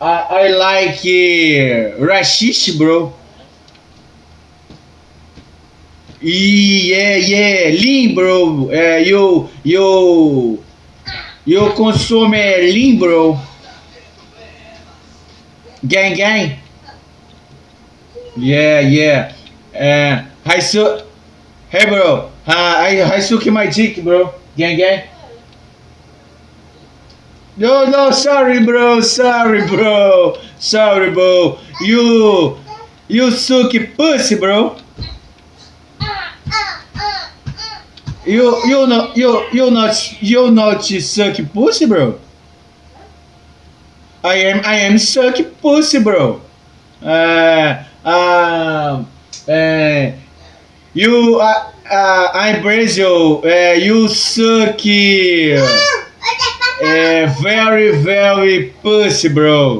I, I like uh, rashish, bro. Yeah, yeah, lean, bro. Uh, you, you, you consume lean, bro. Gang, gang. Yeah, yeah. Uh, Haisu, hey, bro. Uh, I, Haisuki my dick, bro. Gang, gang. No, no, sorry, bro. Sorry, bro. Sorry, bro. You, you suck pussy, bro. You, you not, you, you not, you not suck pussy, bro. I am, I am suck pussy, bro. Uh, uh, uh, you, uh, uh, I'm Brazil. Uh, you suck. Very, very pussy, bro.